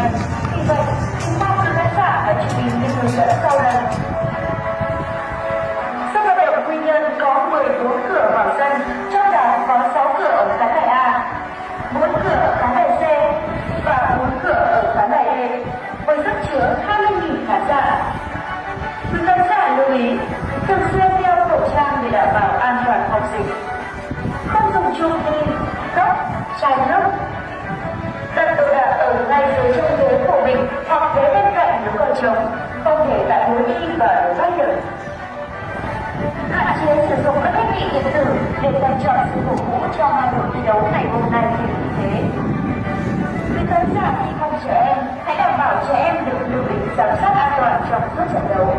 này vì vậy chúng ta cứ khán giả và chị mình những hướng dẫn sau đây sân vận động quy nhơn có 14 cửa vào sân trong đó có 6 cửa ở khán đài a 4 cửa ở khán đài c và 4 cửa ở khán đài d với sức chứa 20.000 khán giả quý khán giả lưu ý thường xuyên đeo khẩu trang để đảm bảo an toàn phòng dịch không dùng chung đi, cốc, chai nước sử dụng các thiết bị điện tử để dành chọn sự cổ vũ cho hai đội thi đấu ngày hôm nay như thế. Quý khán giả khi không trẻ em, hãy đảm bảo trẻ em được lưu ý giám sát an toàn trong suốt trận đấu.